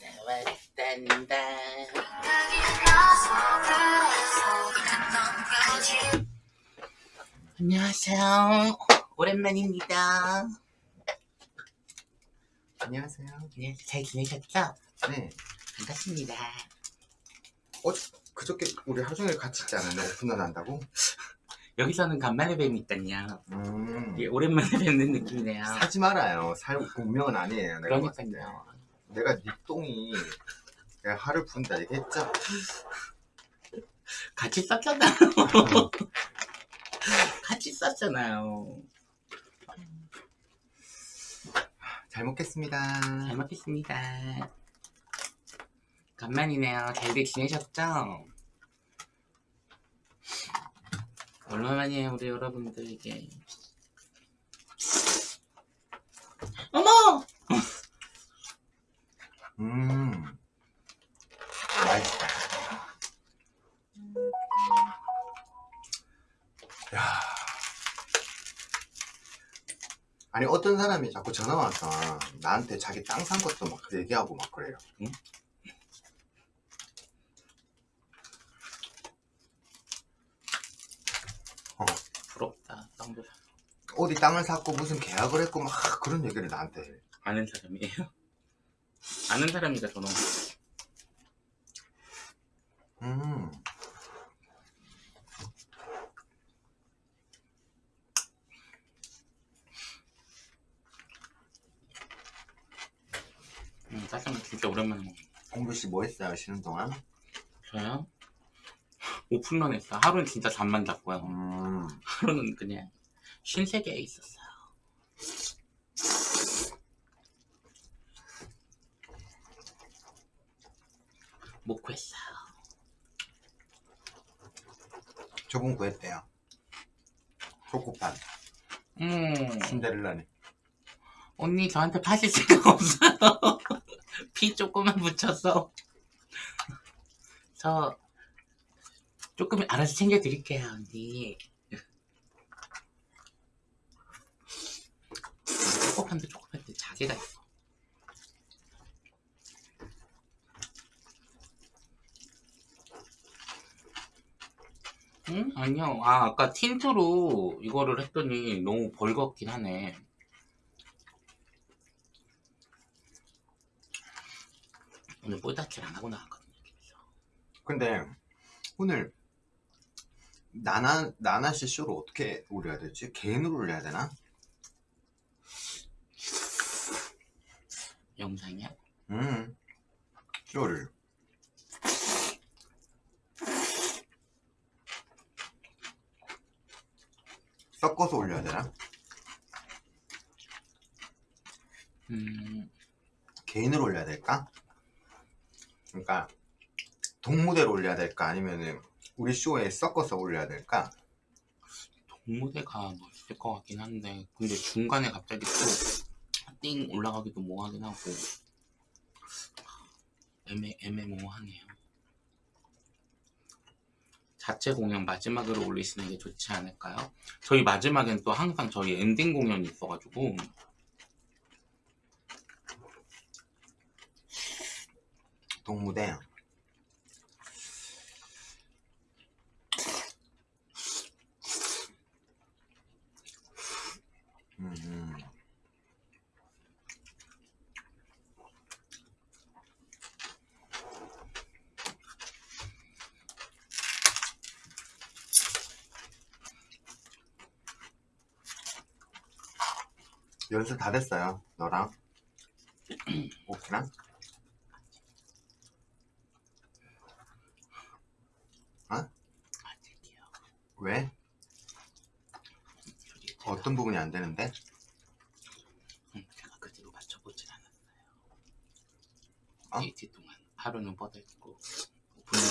왔단다 안녕하세요 오랜만입니다 안녕하세요. 네, 잘 지내셨죠? 네. 반갑습니다 어, 그저께 우리 하루 종일 같이 있지 않았나? 오픈런 한다고? 여기서는 간만에 뵈니까요 음. 예, 오랜만에 뵙는 느낌이네요 사지 말아요. 살 운명은 아니에요. 그러니까요 내가 네 똥이 내가 하루 분다 얘기했죠? 같이 썼잖아요 같이 썼잖아요 잘 먹겠습니다. 잘 먹겠습니다. 간만이네요. 잘들 지내셨죠? 얼마만이에요, 우리 여러분들 이게. 어머! 아니 어떤 사람이 자꾸 전화 와서 나한테 자기 땅 산 것도 막 얘기하고 막 그래요. 응? 부럽다. 땅도 사- 어디 땅을 샀고 무슨 계약을 했고 막 그런 얘기를 나한테 해. 아는 사람이에요? 아는 사람이니까 저는 음. 음, 짜장면 진짜 오랜만에 먹네. 공부 씨뭐 했어요 쉬는 동안? 저요? 오픈런 했어. 하루는 진짜 잠만 잤고요. 음. 하루는 그냥 쉰 세계에 있었어요. 못 구했어요. 저분 구했대요. 초코판 음, 신데렐라니. 언니 저한테 파실 생각 없어요. 피 조금만 묻혀서. 저 조금 알아서 챙겨드릴게요, 언니. 초코판도 초코판도 자제가 있어. 응? 아니요. 아, 아까 틴트로 이거를 했더니 너무 벌겋긴 하네. 오늘 뽀닥질 안 하고 나왔거든요. 그래서. 근데 오늘 나나 나나 씨 쇼를 어떻게 올려야 되지? 개인으로 올려야 되나? 영상이야? 음. 쇼를. 섞어서 올려야 되나? 음, 개인으로 올려야 될까? 그러니까 동무대로 올려야 될까? 아니면은 우리 쇼에 섞어서 올려야 될까? 동무대가 멋있을 것 같긴 한데, 근데 중간에 갑자기 또띵 올라가기도 뭐하긴 하고, 애매, 애매모호하네요. 자체 공연 마지막으로 올리시는 게 좋지 않을까요? 저희 마지막엔 또 항상 저희 엔딩 공연이 있어가지고, 동무대. 음, 음. 연습 다 됐어요. 너랑 오키랑 아직이요. 왜? 어떤 부분이 안 되는데? 음, 제가 그대로 맞춰보진 않았어요. 어? 데이트 동안 하루는 뻗어 있고, 오픈은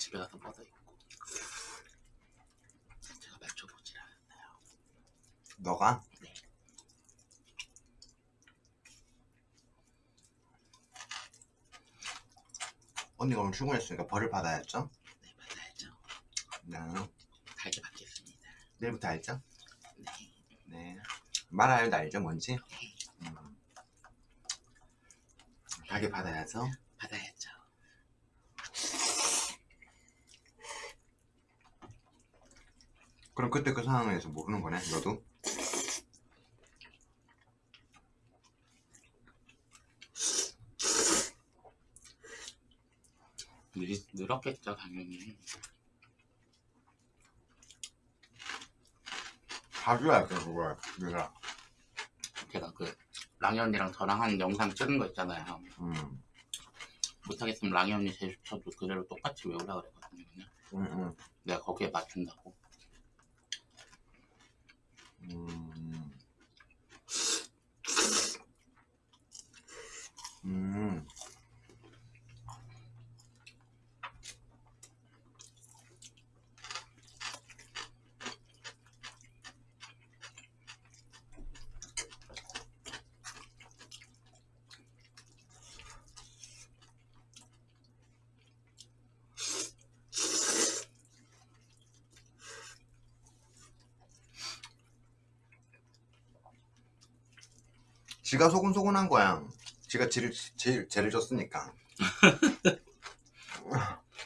집에 가서 뻗어 있고, 제가 맞춰보진 않았어요. 너가? 네. 언니가 오늘 출근했으니까 벌을 받아야죠. 네, 받아야죠. 네. 달게 받겠습니다. 내일부터 알죠? 네. 네. 말아요 알죠 뭔지? 네. 음. 가게 받아야죠. 받아야죠. 그럼 그때 그 상황에서 모르는 거네 너도? 늘, 늘었겠죠 당연히 자주 할게 그거. 내가 제가 그 랑이 언니랑 저랑 한 영상 찍은 거 있잖아요. 음, 못하겠으면 랑이 언니 제스처도 그대로 똑같이 외우라 그랬거든요 그냥. 음, 음, 내가 거기에 맞춘다고 음. 음. 지가 소곤소곤한 거야. 지가 제일, 제일 죄를 졌으니까.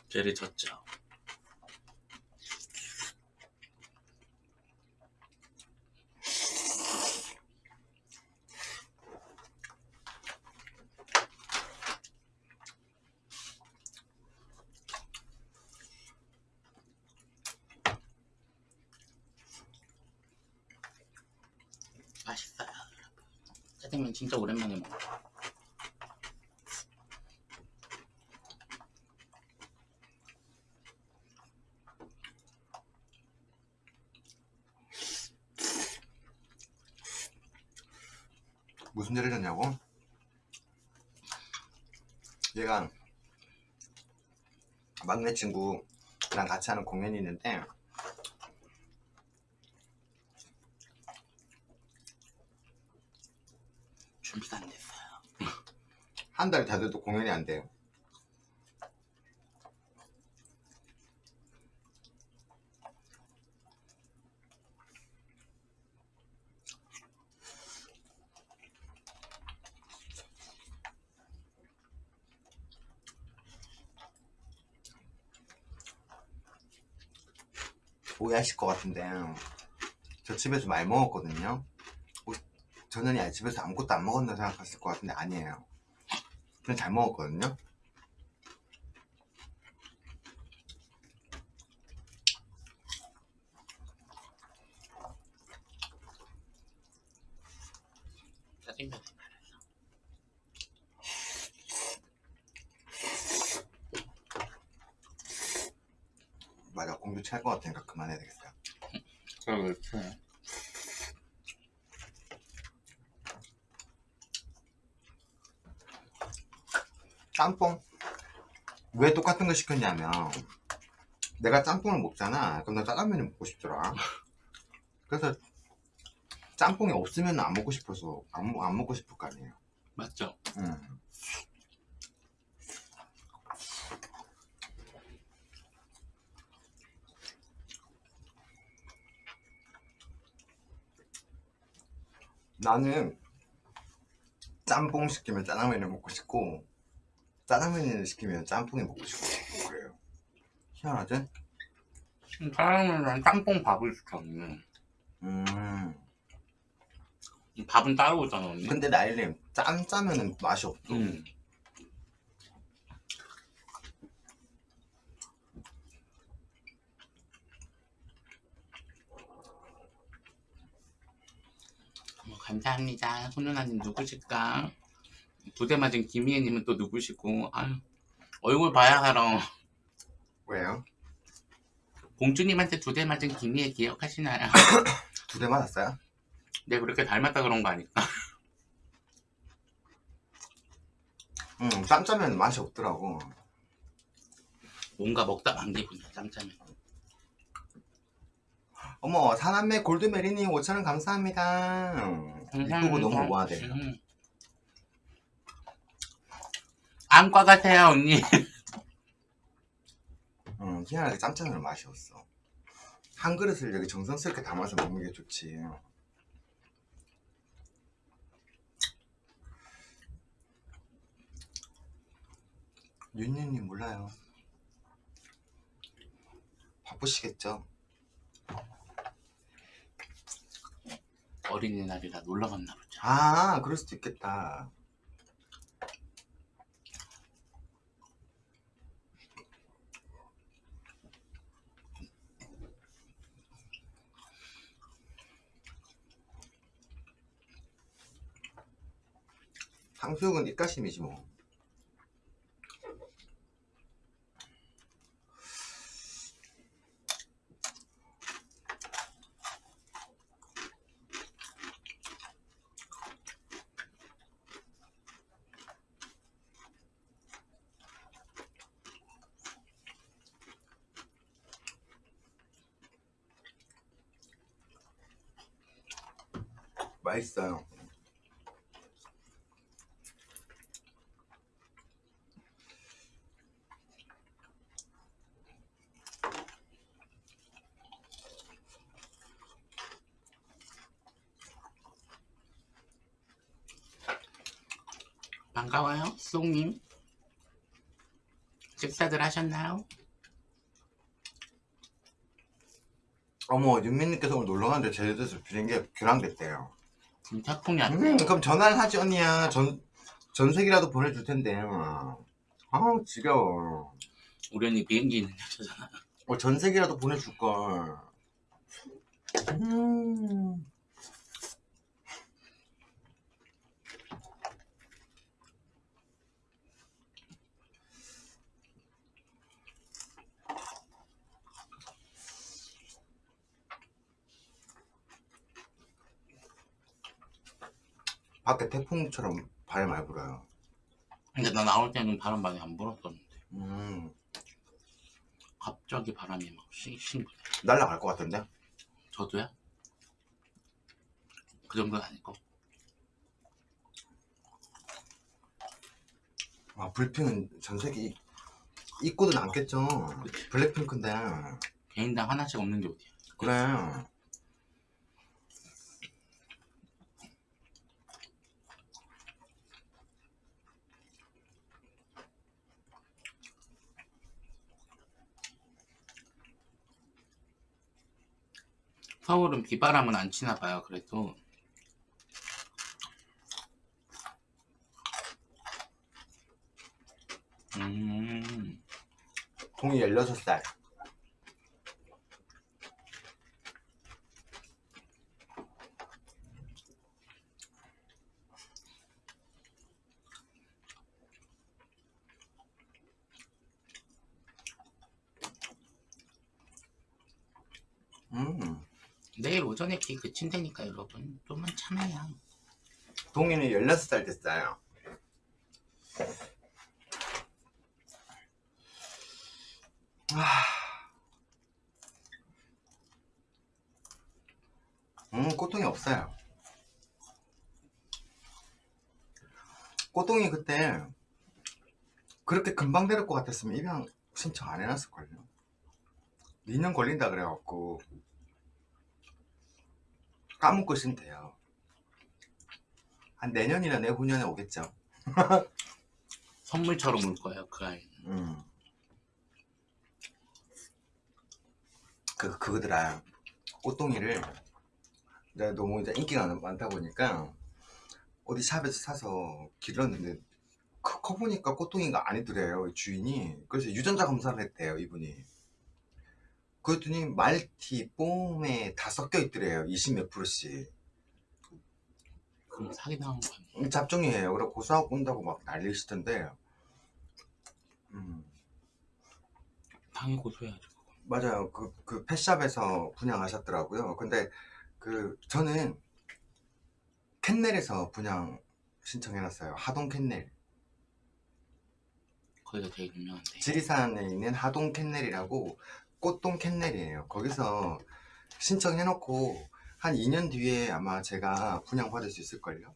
죄를 졌죠 맛있어요 짜장면 진짜 오랜만에 먹어 무슨 죄를 졌냐고? 얘가 막내 친구랑 같이 하는 공연이 있는데 준비가 안 됐어요 한달다 돼도 공연이 안 돼요. 오해하실 것 같은데 저 집에서 많이 먹었거든요. 어, 저는 이 집에서 아무것도 안 먹었나 생각하실 것 같은데 아니에요. 그냥 잘 먹었거든요. 짜장면 맞아 공주 찰 것 같으니까 그만해야 되겠어요. 그렇지 짬뽕 왜 똑같은 거 시켰냐면 내가 짬뽕을 먹잖아 그럼 나 짜장면이 먹고 싶더라 그래서 짬뽕이 없으면 안 먹고 싶어서 안, 먹- 안 먹고 싶을 거 아니에요 맞죠? 음. 나는 짬뽕 시키면 짜장면을 먹고 싶고 짜장면을 시키면 짬뽕이 먹고 싶고 그래요. 희한하지? 짜장면이랑 짬뽕 밥을 시켰네. 음. 밥은 따로 오잖아 언니. 근데 나일님 짠 짜면은 맛이 없어. 음. 감사합니다. 손누나님 누구실까? 두대 맞은 김희애님은 또 누구시고? 아유, 얼굴 봐야 알아. 왜요? 공주님한테 두 대 맞은 김희애 기억하시나요? 두 대 맞았어요? 내가 그렇게 닮았다 그런 거 아닐까? 응, 짠 짜면 맛이 없더라고 뭔가 먹다 만 기분이야, 짬짜면. 어머 사남매 골드메리님 5천원 감사합니다 유튜브 너무 우아하대 음. 안과 가세요, 언니. 응, 희한하게 짬짜면 맛이 없어 한 그릇을 여기 정성스럽게 담아서 먹는 게 좋지 윤윤님 몰라요 바쁘시겠죠? 어린이날이라 놀러 갔나 보자. 아 그럴 수도 있겠다 탕수육은 입가심이지 뭐 맛있어요 반가워요, 쏙님. 식사들 하셨나요? 어머 윤민님께서 오늘 놀러 갔는데 제주도에서 비행기가 교란됐대요 지금 태풍이 왔대. 음, 그럼 전화를 하지 언니야 전 전색이라도 보내줄 텐데 아우 지겨워 우리 언니 비행기 있는 여자잖아. 어, 전색이라도 보내줄 걸 음. 밖에 태풍처럼 바람 많이 불어요 근데 나 나올 때는 바람 많이 안 불었었는데 음, 갑자기 바람이 막 싱싱. 날라갈 것 같은데 저도야? 그 정도는 아니고. 아, 불핑은 전 세계 입고도 남겠죠. 블랙핑크인데. 개인당 하나씩 없는 게 어디야. 그래. 서울은 비바람은 안 치나 봐요. 그래도 음, 동이 16살. 음, 내일 오전에 기 그친 다니까 여러분. 좀만 참아야. 동이는 16살 됐어요. 음, 꼬통이 없어요. 꼬통이 그때 그렇게 금방 데릴 것 같았으면 입양 신청 안 해놨을걸요. 2년 걸린다 그래갖고 까먹고 있으면 돼요. 한 내년이나 내후년에 오겠죠. 선물처럼 올 거예요. 그 아이는. 음. 그, 그거더라. 꽃동이를 내가 너무 이제 인기가 많다 보니까 어디 샵에서 사서 길렀는데 커, 커 보니까 꽃동이가 아니더래요 주인이 그래서 유전자 검사를 했대요 이분이 그랬더니 말티, 뽕에 다 섞여 있더래요 20몇 프로씩 그럼 사기당한 거 아니에요? 잡종이에요 그래 고소하고 온다고 막 난리시던데 음. 당연히 고소해야죠. 맞아요. 그, 그 펫샵에서 분양하셨더라고요. 근데 그 저는 캔넬에서 분양 신청해놨어요. 하동 캔넬. 거기가 되게 유명한데. 지리산에 있는 하동 캔넬이라고 꽃동 캔넬이에요. 거기서 신청해 놓고 한 2년 뒤에 아마 제가 분양 받을 수 있을걸요.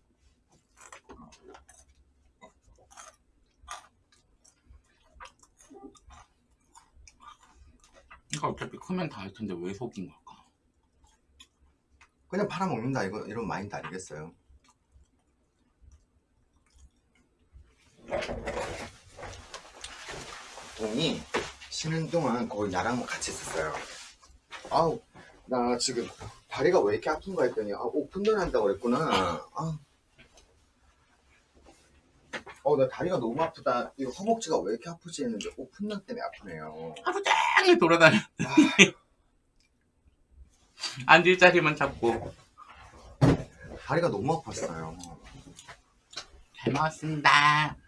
이거 어차피 크면 다 할 텐데 왜 속인 걸까? 그냥 팔아먹는다 이거 이런 마인드 아니겠어요? 동이 쉬는 동안 거의 나랑 같이 있었어요. 아우 나 지금 다리가 왜 이렇게 아픈가 했더니 아, 오픈런 한다고 그랬구나. 아. 어, 나 다리가 너무 아프다. 이거 허벅지가 왜 이렇게 아프지 했는데 오픈런 때문에 아프네요. 하루 종일 돌아다녀. 아, 앉을 자리만 잡고. 다리가 너무 아팠어요. 잘 먹었습니다.